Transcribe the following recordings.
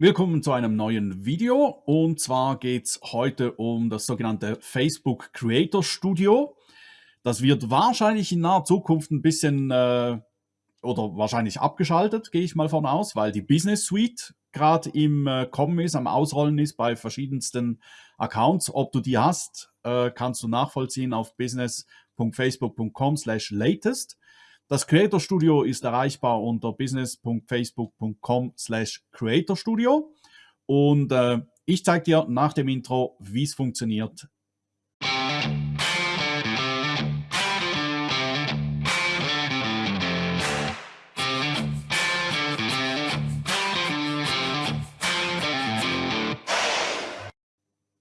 Willkommen zu einem neuen Video und zwar geht es heute um das sogenannte Facebook Creator Studio. Das wird wahrscheinlich in naher Zukunft ein bisschen äh, oder wahrscheinlich abgeschaltet, gehe ich mal von aus, weil die Business Suite gerade im äh, Kommen ist, am Ausrollen ist bei verschiedensten Accounts. Ob du die hast, äh, kannst du nachvollziehen auf business.facebook.com slash latest. Das Creator Studio ist erreichbar unter business.facebook.com slash Creator Studio. Und äh, ich zeige dir nach dem Intro, wie es funktioniert.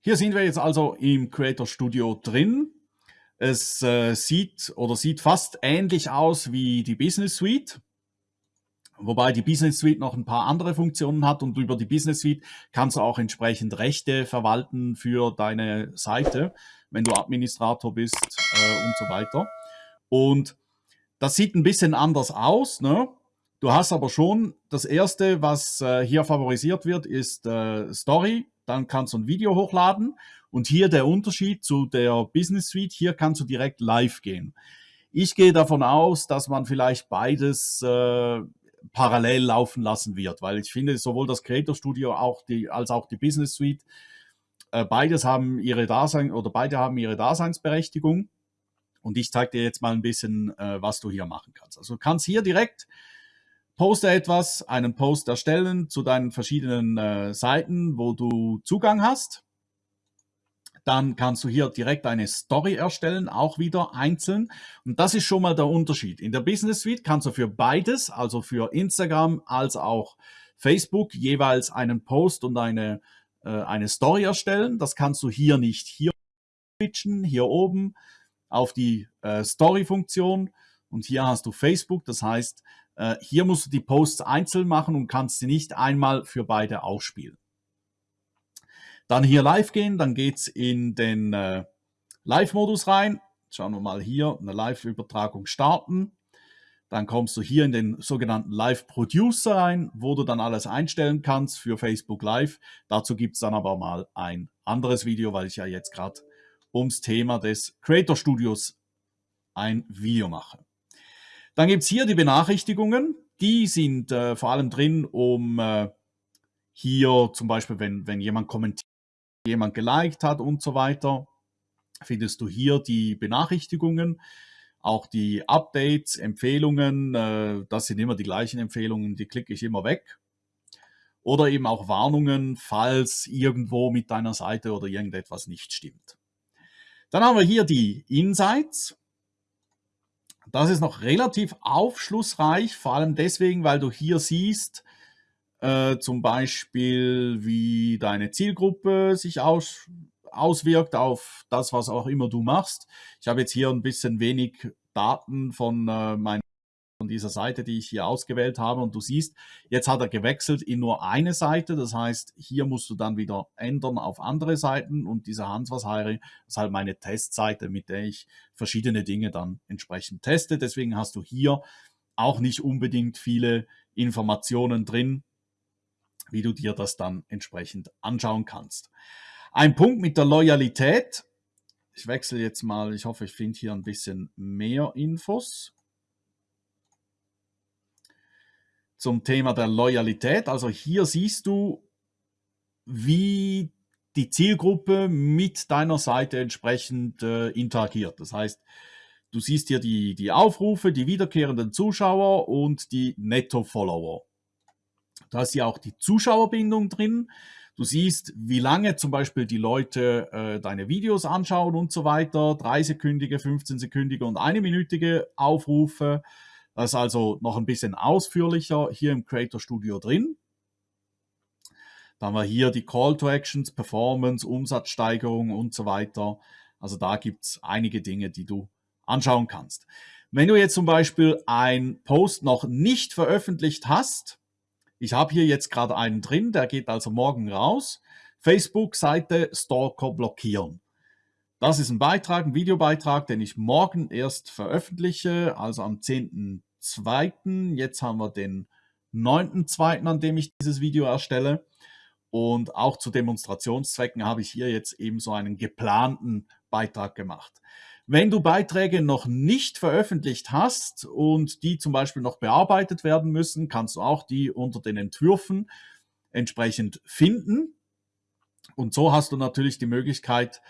Hier sind wir jetzt also im Creator Studio drin. Es äh, sieht oder sieht fast ähnlich aus wie die Business Suite. Wobei die Business Suite noch ein paar andere Funktionen hat und über die Business Suite kannst du auch entsprechend Rechte verwalten für deine Seite, wenn du Administrator bist äh, und so weiter. Und das sieht ein bisschen anders aus. Ne? Du hast aber schon das erste, was äh, hier favorisiert wird, ist äh, Story. Dann kannst du ein Video hochladen und hier der Unterschied zu der Business Suite, hier kannst du direkt live gehen. Ich gehe davon aus, dass man vielleicht beides äh, parallel laufen lassen wird, weil ich finde, sowohl das Creator Studio auch die, als auch die Business Suite, äh, beides haben ihre Dasein oder beide haben ihre Daseinsberechtigung. Und ich zeige dir jetzt mal ein bisschen, äh, was du hier machen kannst. Also du kannst hier direkt poste etwas, einen Post erstellen zu deinen verschiedenen äh, Seiten, wo du Zugang hast. Dann kannst du hier direkt eine Story erstellen, auch wieder einzeln. Und das ist schon mal der Unterschied. In der Business Suite kannst du für beides, also für Instagram als auch Facebook, jeweils einen Post und eine, äh, eine Story erstellen. Das kannst du hier nicht. Hier switchen, hier oben auf die äh, Story-Funktion. Und hier hast du Facebook. Das heißt, äh, hier musst du die Posts einzeln machen und kannst sie nicht einmal für beide ausspielen. Dann hier live gehen, dann geht's in den äh, Live-Modus rein. Schauen wir mal hier, eine Live-Übertragung starten. Dann kommst du hier in den sogenannten Live-Producer rein, wo du dann alles einstellen kannst für Facebook Live. Dazu gibt's dann aber mal ein anderes Video, weil ich ja jetzt gerade ums Thema des Creator Studios ein Video mache. Dann gibt's hier die Benachrichtigungen. Die sind äh, vor allem drin, um äh, hier zum Beispiel, wenn, wenn jemand kommentiert, jemand geliked hat und so weiter, findest du hier die Benachrichtigungen, auch die Updates, Empfehlungen, äh, das sind immer die gleichen Empfehlungen, die klicke ich immer weg. Oder eben auch Warnungen, falls irgendwo mit deiner Seite oder irgendetwas nicht stimmt. Dann haben wir hier die Insights. Das ist noch relativ aufschlussreich, vor allem deswegen, weil du hier siehst, äh, zum Beispiel, wie deine Zielgruppe sich aus, auswirkt auf das, was auch immer du machst. Ich habe jetzt hier ein bisschen wenig Daten von äh, meiner von dieser Seite, die ich hier ausgewählt habe. Und du siehst, jetzt hat er gewechselt in nur eine Seite. Das heißt, hier musst du dann wieder ändern auf andere Seiten. Und dieser Hans was Heiri ist halt meine Testseite, mit der ich verschiedene Dinge dann entsprechend teste. Deswegen hast du hier auch nicht unbedingt viele Informationen drin, wie du dir das dann entsprechend anschauen kannst. Ein Punkt mit der Loyalität. Ich wechsle jetzt mal, ich hoffe, ich finde hier ein bisschen mehr Infos. Zum Thema der Loyalität. Also hier siehst du, wie die Zielgruppe mit deiner Seite entsprechend äh, interagiert. Das heißt, du siehst hier die, die Aufrufe, die wiederkehrenden Zuschauer und die Netto-Follower. Da ist ja auch die Zuschauerbindung drin. Du siehst, wie lange zum Beispiel die Leute äh, deine Videos anschauen und so weiter. Drei sekündige, 15 sekündige und eine minütige Aufrufe. Das ist also noch ein bisschen ausführlicher hier im Creator Studio drin. Dann haben wir hier die Call to Actions, Performance, Umsatzsteigerung und so weiter. Also da gibt es einige Dinge, die du anschauen kannst. Wenn du jetzt zum Beispiel ein Post noch nicht veröffentlicht hast, ich habe hier jetzt gerade einen drin, der geht also morgen raus. Facebook-Seite Stalker blockieren. Das ist ein Beitrag, ein Videobeitrag, den ich morgen erst veröffentliche, also am 10.2. Jetzt haben wir den 9.2., an dem ich dieses Video erstelle. Und auch zu Demonstrationszwecken habe ich hier jetzt eben so einen geplanten Beitrag gemacht. Wenn du Beiträge noch nicht veröffentlicht hast und die zum Beispiel noch bearbeitet werden müssen, kannst du auch die unter den Entwürfen entsprechend finden. Und so hast du natürlich die Möglichkeit,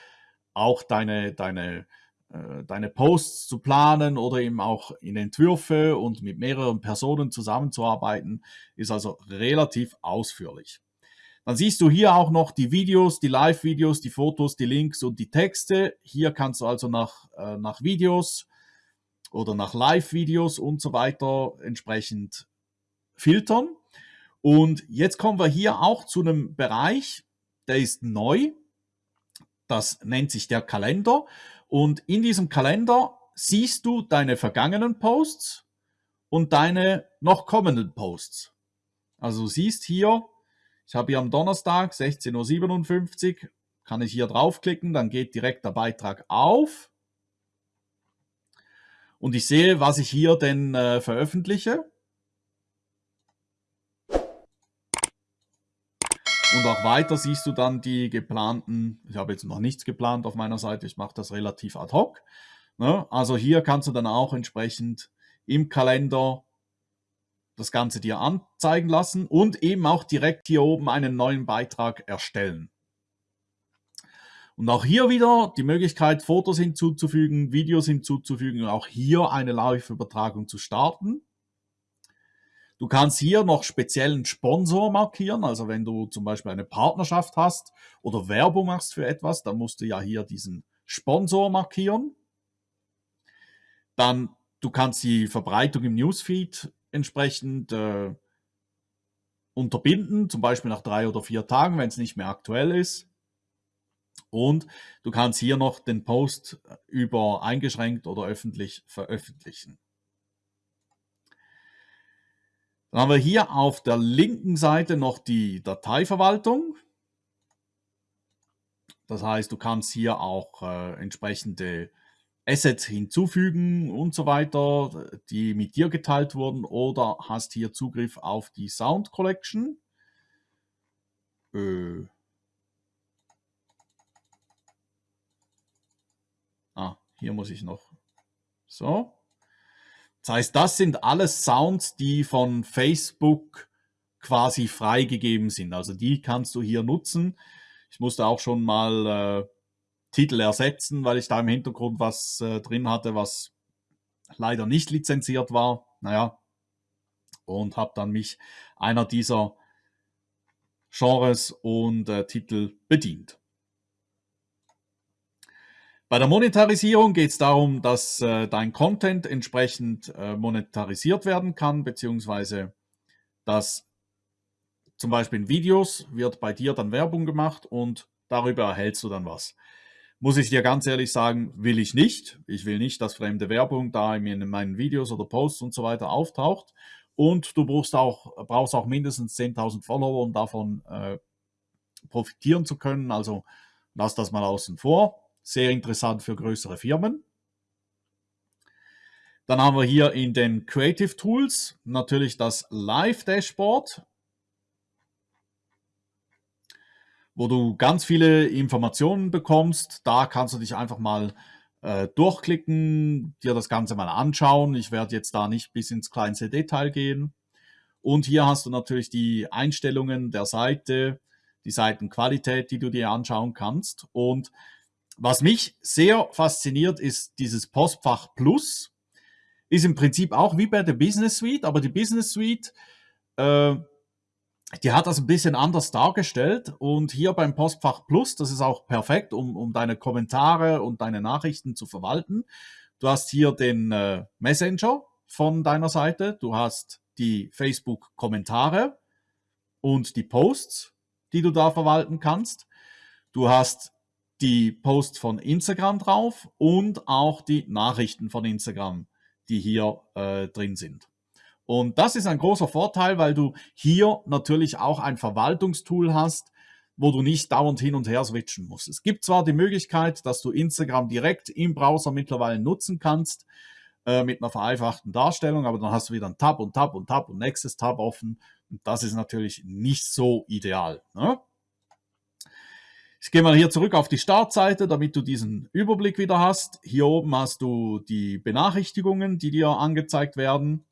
auch deine, deine, äh, deine Posts zu planen oder eben auch in Entwürfe und mit mehreren Personen zusammenzuarbeiten, ist also relativ ausführlich. Dann siehst du hier auch noch die Videos, die Live-Videos, die Fotos, die Links und die Texte. Hier kannst du also nach, äh, nach Videos oder nach Live-Videos und so weiter entsprechend filtern. Und jetzt kommen wir hier auch zu einem Bereich, der ist neu. Das nennt sich der Kalender. Und in diesem Kalender siehst du deine vergangenen Posts und deine noch kommenden Posts. Also siehst hier, ich habe hier am Donnerstag 16.57 Uhr, kann ich hier draufklicken, dann geht direkt der Beitrag auf. Und ich sehe, was ich hier denn äh, veröffentliche. Und auch weiter siehst du dann die geplanten, ich habe jetzt noch nichts geplant auf meiner Seite, ich mache das relativ ad hoc. Ne? Also hier kannst du dann auch entsprechend im Kalender das Ganze dir anzeigen lassen und eben auch direkt hier oben einen neuen Beitrag erstellen. Und auch hier wieder die Möglichkeit, Fotos hinzuzufügen, Videos hinzuzufügen, auch hier eine Live-Übertragung zu starten. Du kannst hier noch speziellen Sponsor markieren, also wenn du zum Beispiel eine Partnerschaft hast oder Werbung machst für etwas, dann musst du ja hier diesen Sponsor markieren. Dann, du kannst die Verbreitung im Newsfeed entsprechend äh, unterbinden, zum Beispiel nach drei oder vier Tagen, wenn es nicht mehr aktuell ist. Und du kannst hier noch den Post über eingeschränkt oder öffentlich veröffentlichen. Dann haben wir hier auf der linken Seite noch die Dateiverwaltung. Das heißt, du kannst hier auch äh, entsprechende Assets hinzufügen und so weiter, die mit dir geteilt wurden oder hast hier Zugriff auf die Sound Collection. Äh. Ah, hier muss ich noch. So. Das heißt, das sind alles Sounds, die von Facebook quasi freigegeben sind. Also die kannst du hier nutzen. Ich musste auch schon mal äh, Titel ersetzen, weil ich da im Hintergrund was äh, drin hatte, was leider nicht lizenziert war. Naja, und habe dann mich einer dieser Genres und äh, Titel bedient. Bei der Monetarisierung geht es darum, dass äh, dein Content entsprechend äh, monetarisiert werden kann, beziehungsweise dass zum Beispiel in Videos wird bei dir dann Werbung gemacht und darüber erhältst du dann was. Muss ich dir ganz ehrlich sagen, will ich nicht. Ich will nicht, dass fremde Werbung da in meinen Videos oder Posts und so weiter auftaucht. Und du brauchst auch, brauchst auch mindestens 10.000 Follower, um davon äh, profitieren zu können. Also lass das mal außen vor. Sehr interessant für größere Firmen. Dann haben wir hier in den Creative Tools natürlich das Live Dashboard, wo du ganz viele Informationen bekommst. Da kannst du dich einfach mal äh, durchklicken, dir das Ganze mal anschauen. Ich werde jetzt da nicht bis ins kleinste Detail gehen. Und hier hast du natürlich die Einstellungen der Seite, die Seitenqualität, die du dir anschauen kannst. Und was mich sehr fasziniert, ist dieses Postfach Plus. Ist im Prinzip auch wie bei der Business Suite, aber die Business Suite, äh, die hat das ein bisschen anders dargestellt. Und hier beim Postfach Plus, das ist auch perfekt, um, um deine Kommentare und deine Nachrichten zu verwalten. Du hast hier den äh, Messenger von deiner Seite, du hast die Facebook-Kommentare und die Posts, die du da verwalten kannst. Du hast die Posts von Instagram drauf und auch die Nachrichten von Instagram, die hier äh, drin sind. Und das ist ein großer Vorteil, weil du hier natürlich auch ein Verwaltungstool hast, wo du nicht dauernd hin und her switchen musst. Es gibt zwar die Möglichkeit, dass du Instagram direkt im Browser mittlerweile nutzen kannst, äh, mit einer vereinfachten Darstellung, aber dann hast du wieder ein Tab und Tab und Tab und nächstes Tab offen. Und das ist natürlich nicht so ideal. Ne? Ich gehe mal hier zurück auf die Startseite, damit du diesen Überblick wieder hast. Hier oben hast du die Benachrichtigungen, die dir angezeigt werden.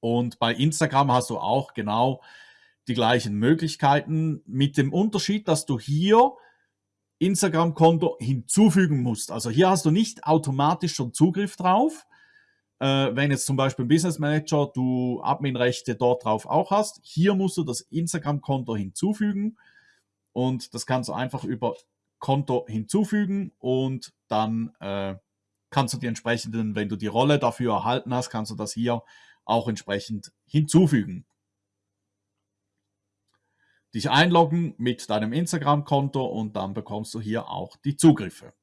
Und bei Instagram hast du auch genau die gleichen Möglichkeiten mit dem Unterschied, dass du hier Instagram-Konto hinzufügen musst. Also hier hast du nicht automatisch schon Zugriff drauf. Äh, wenn jetzt zum Beispiel Business Manager du Adminrechte dort drauf auch hast, hier musst du das Instagram-Konto hinzufügen und das kannst du einfach über Konto hinzufügen und dann äh, kannst du die entsprechenden, wenn du die Rolle dafür erhalten hast, kannst du das hier auch entsprechend hinzufügen dich einloggen mit deinem Instagram-Konto und dann bekommst du hier auch die Zugriffe.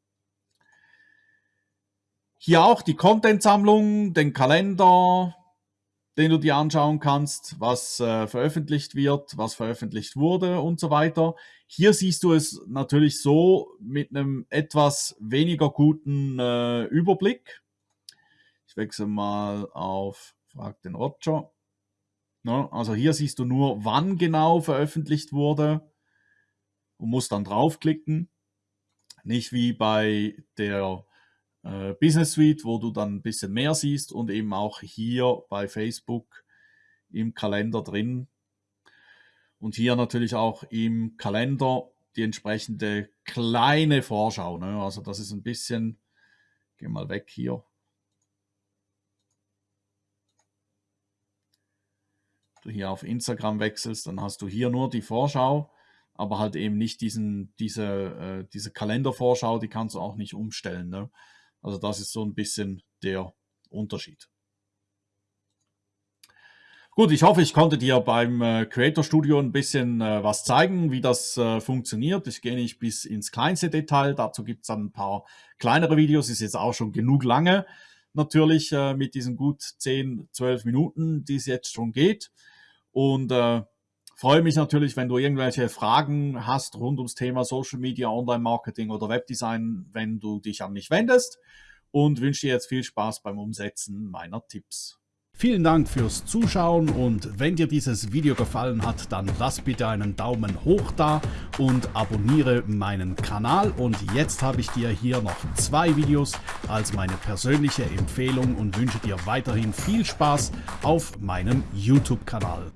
Hier auch die Content-Sammlung, den Kalender, den du dir anschauen kannst, was äh, veröffentlicht wird, was veröffentlicht wurde und so weiter. Hier siehst du es natürlich so mit einem etwas weniger guten äh, Überblick. Ich wechsle mal auf Frag den Roger. Ne? Also hier siehst du nur, wann genau veröffentlicht wurde und musst dann draufklicken. Nicht wie bei der äh, Business Suite, wo du dann ein bisschen mehr siehst und eben auch hier bei Facebook im Kalender drin. Und hier natürlich auch im Kalender die entsprechende kleine Vorschau. Ne? Also das ist ein bisschen, geh mal weg hier, hier auf Instagram wechselst, dann hast du hier nur die Vorschau, aber halt eben nicht diesen, diese, äh, diese Kalendervorschau, die kannst du auch nicht umstellen. Ne? Also das ist so ein bisschen der Unterschied. Gut, ich hoffe, ich konnte dir beim äh, Creator Studio ein bisschen äh, was zeigen, wie das äh, funktioniert. Ich gehe nicht bis ins kleinste Detail, dazu gibt es dann ein paar kleinere Videos, ist jetzt auch schon genug lange natürlich äh, mit diesen gut 10, 12 Minuten, die es jetzt schon geht. Und äh, freue mich natürlich, wenn du irgendwelche Fragen hast rund ums Thema Social Media, Online-Marketing oder Webdesign, wenn du dich an mich wendest und wünsche dir jetzt viel Spaß beim Umsetzen meiner Tipps. Vielen Dank fürs Zuschauen und wenn dir dieses Video gefallen hat, dann lass bitte einen Daumen hoch da und abonniere meinen Kanal. Und jetzt habe ich dir hier noch zwei Videos als meine persönliche Empfehlung und wünsche dir weiterhin viel Spaß auf meinem YouTube-Kanal.